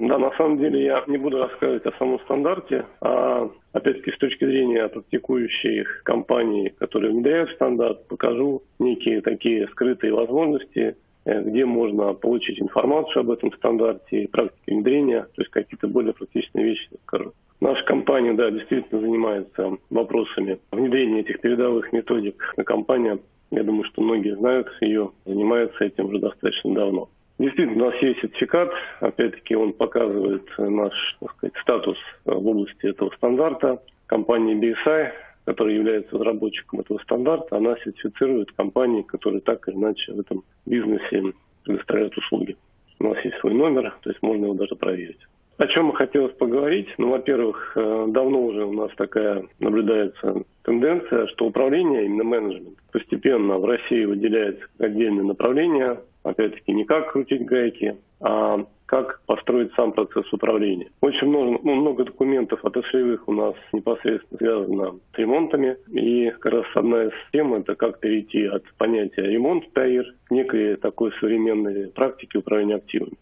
Да, на самом деле я не буду рассказывать о самом стандарте, а опять-таки с точки зрения практикующих компаний, которые внедряют стандарт, покажу некие такие скрытые возможности, э, где можно получить информацию об этом стандарте, практике внедрения, то есть какие-то более практичные вещи скажу. Наша компания, да, действительно занимается вопросами внедрения этих передовых методик. Компания, я думаю, что многие знают ее, занимается этим уже достаточно давно. Действительно, у нас есть сертификат. Опять-таки, он показывает наш так сказать, статус в области этого стандарта. Компания BSI, которая является разработчиком этого стандарта, она сертифицирует компании, которые так или иначе в этом бизнесе предоставляют услуги. У нас есть свой номер, то есть можно его даже проверить. О чем бы хотелось поговорить? Ну, во-первых, э, давно уже у нас такая наблюдается тенденция, что управление, именно менеджмент, постепенно в России выделяется отдельное направление, опять-таки не как крутить гайки, а как построить сам процесс управления. Очень много, ну, много документов отраслевых у нас непосредственно связано с ремонтами. И как раз одна из тем – это как перейти от понятия ремонт ТАИР к некой такой современной практике управления активами.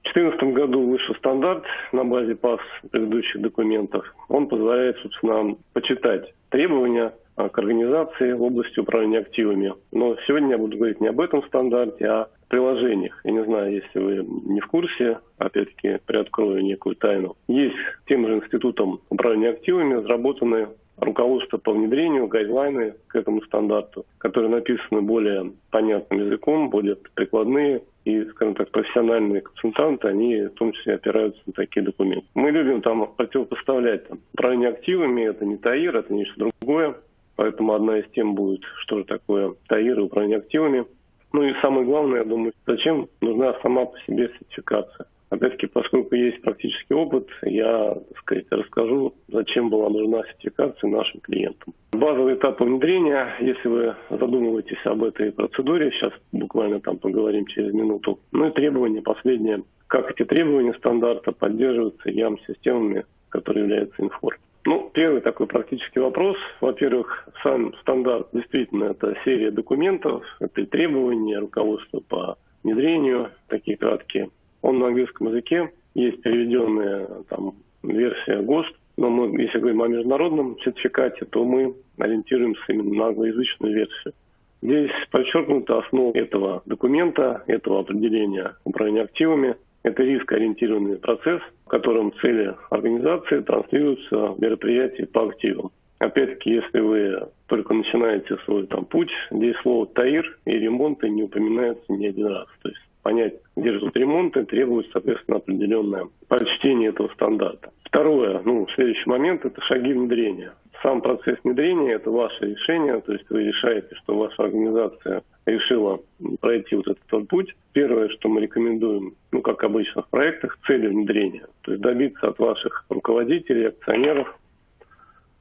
В 2014 году вышел стандарт на базе ПАС предыдущих документов. Он позволяет, собственно, почитать требования к организации в области управления активами. Но сегодня я буду говорить не об этом стандарте, а о приложениях. Я не знаю, если вы не в курсе, опять-таки приоткрою некую тайну. Есть тем же институтом управления активами разработаны руководство по внедрению, гайдлайны к этому стандарту, которые написаны более понятным языком, более прикладные, и, скажем так, профессиональные консультанты, они в том числе опираются на такие документы. Мы любим там противопоставлять там, управление активами, это не ТАИР, это нечто другое, поэтому одна из тем будет, что же такое ТАИР и управление активами. Ну и самое главное, я думаю, зачем нужна сама по себе сертификация. Опять-таки, поскольку есть практический опыт, я, так сказать, расскажу, зачем была нужна сертификация нашим клиентам. Базовый этап внедрения, если вы задумываетесь об этой процедуре, сейчас буквально там поговорим через минуту. Ну и требования последние. Как эти требования стандарта поддерживаются ЯМ-системами, которые являются инфор. Ну, первый такой практический вопрос. Во-первых, сам стандарт действительно это серия документов, это требования, руководство по внедрению, такие краткие он на английском языке, есть переведенная там версия ГОСТ, но мы, если говорим о международном сертификате, то мы ориентируемся именно на англоязычную версию. Здесь подчеркнута основа этого документа, этого определения управления активами. Это рискоориентированный процесс, в котором цели организации транслируются в мероприятии по активам. Опять-таки, если вы только начинаете свой там, путь, здесь слово «таир» и «ремонты» не упоминаются ни один раз. То есть понять, где ждут ремонты, требуется, соответственно, определенное прочтение этого стандарта. Второе, ну, следующий момент – это шаги внедрения. Сам процесс внедрения – это ваше решение, то есть вы решаете, что ваша организация решила пройти вот этот путь. Первое, что мы рекомендуем, ну, как обычно в проектах, цели внедрения. То есть добиться от ваших руководителей, акционеров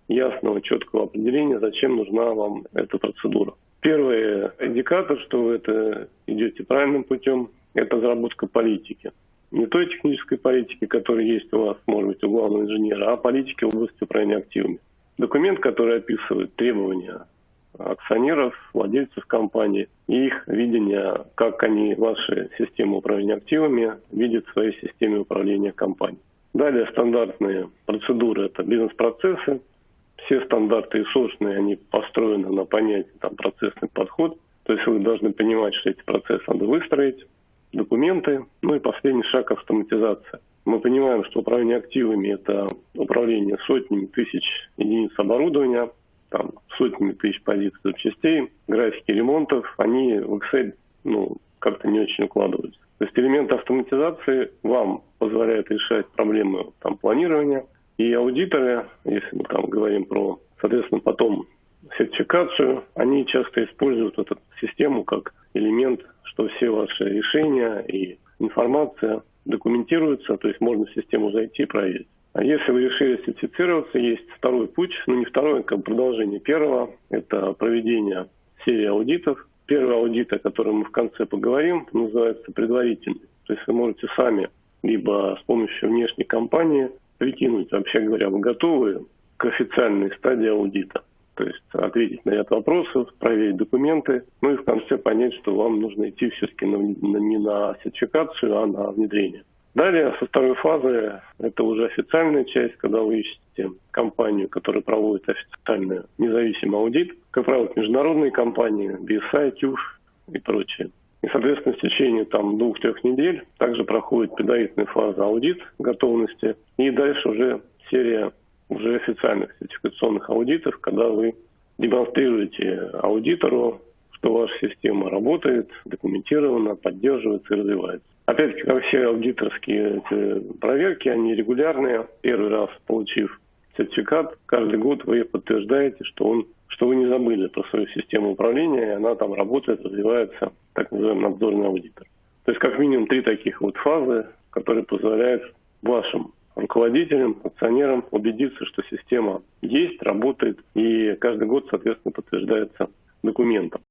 ясного, четкого определения, зачем нужна вам эта процедура. Первый индикатор, что вы это идете правильным путем, это разработка политики. Не той технической политики, которая есть у вас, может быть, у главного инженера, а политики в области управления активами. Документ, который описывает требования акционеров, владельцев компании и их видение, как они ваши системы управления активами видят в своей системе управления компанией. Далее стандартные процедуры – это бизнес-процессы, все стандарты ИСОшные, они построены на понятии там, процессный подход. То есть вы должны понимать, что эти процессы надо выстроить, документы, ну и последний шаг автоматизация. Мы понимаем, что управление активами – это управление сотнями тысяч единиц оборудования, там, сотнями тысяч позиций запчастей, графики ремонтов, они в Excel ну, как-то не очень укладываются. То есть элементы автоматизации вам позволяют решать проблемы там, планирования, и аудиторы, если мы там говорим про, соответственно, потом сертификацию, они часто используют эту систему как элемент, что все ваши решения и информация документируются, то есть можно в систему зайти и проверить. А если вы решили сертифицироваться, есть второй путь, ну не второй, а как продолжение первого, это проведение серии аудитов. Первый аудит, о котором мы в конце поговорим, называется предварительный. То есть вы можете сами либо с помощью внешней компании прикинуть, вообще говоря, вы готовы к официальной стадии аудита. То есть ответить на ряд вопросов, проверить документы, ну и в конце понять, что вам нужно идти все-таки на, на, не на сертификацию, а на внедрение. Далее, со второй фазы, это уже официальная часть, когда вы ищете компанию, которая проводит официальный независимый аудит. Как правило, международные компании, BSI, TÜV и прочее. И, соответственно, в течение там двух-трех недель также проходит предварительная фаза аудит готовности. И дальше уже серия уже официальных сертификационных аудитов, когда вы демонстрируете аудитору, что ваша система работает, документирована, поддерживается и развивается. Опять-таки, как все аудиторские проверки, они регулярные. Первый раз получив сертификат, каждый год вы подтверждаете, что он что вы не забыли про свою систему управления, и она там работает, развивается, так называемый надзорный аудитор. То есть как минимум три таких вот фазы, которые позволяют вашим руководителям, акционерам убедиться, что система есть, работает, и каждый год, соответственно, подтверждается документом.